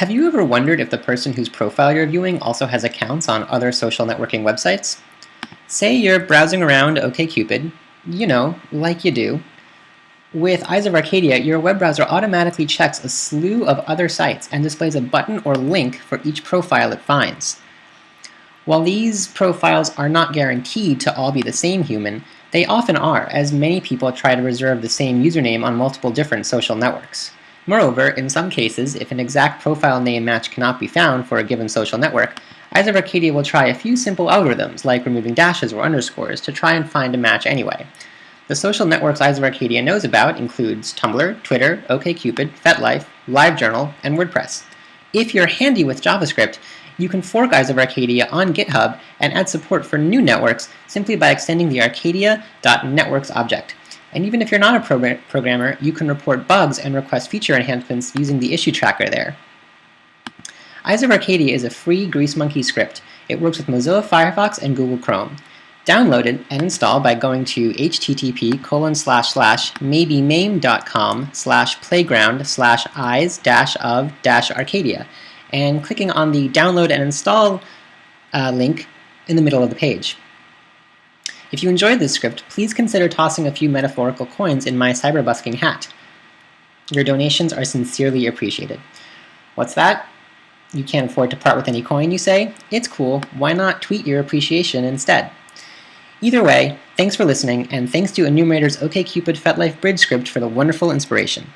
Have you ever wondered if the person whose profile you're viewing also has accounts on other social networking websites? Say you're browsing around OkCupid, you know, like you do. With Eyes of Arcadia, your web browser automatically checks a slew of other sites and displays a button or link for each profile it finds. While these profiles are not guaranteed to all be the same human, they often are, as many people try to reserve the same username on multiple different social networks. Moreover, in some cases, if an exact profile name match cannot be found for a given social network, of Arcadia will try a few simple algorithms, like removing dashes or underscores, to try and find a match anyway. The social networks of Arcadia knows about includes Tumblr, Twitter, OkCupid, FetLife, LiveJournal, and WordPress. If you're handy with JavaScript, you can fork of Arcadia on GitHub and add support for new networks simply by extending the arcadia.networks object. And even if you're not a progr programmer, you can report bugs and request feature enhancements using the issue tracker there. Eyes of Arcadia is a free GreaseMonkey script. It works with Mozilla Firefox and Google Chrome. Download it and install by going to http colon slash slash maybemaimed.com slash playground slash eyes dash of dash arcadia and clicking on the download and install uh, link in the middle of the page. If you enjoyed this script, please consider tossing a few metaphorical coins in my cyberbusking hat. Your donations are sincerely appreciated. What's that? You can't afford to part with any coin, you say? It's cool. Why not tweet your appreciation instead? Either way, thanks for listening, and thanks to Enumerator's OkCupid FetLife bridge script for the wonderful inspiration.